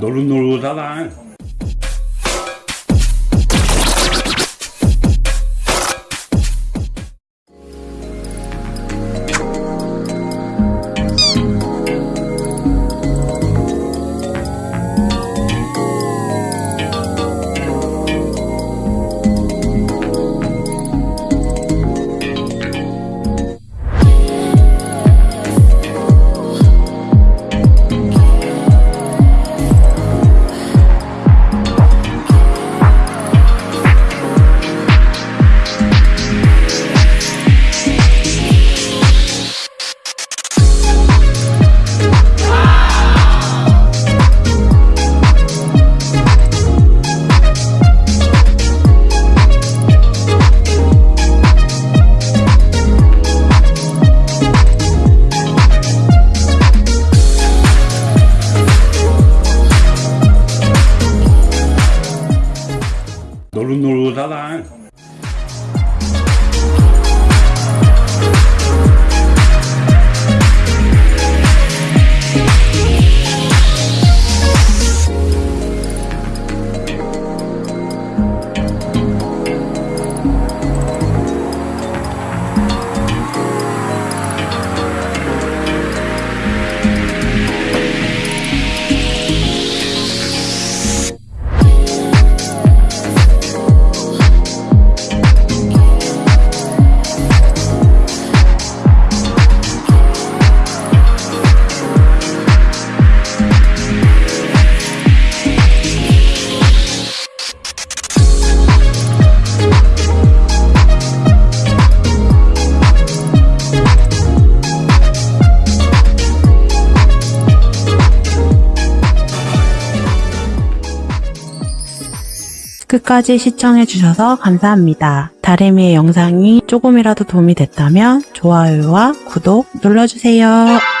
노릇노릇하다. 노릇노 끝까지 시청해주셔서 감사합니다. 다리미의 영상이 조금이라도 도움이 됐다면 좋아요와 구독 눌러주세요.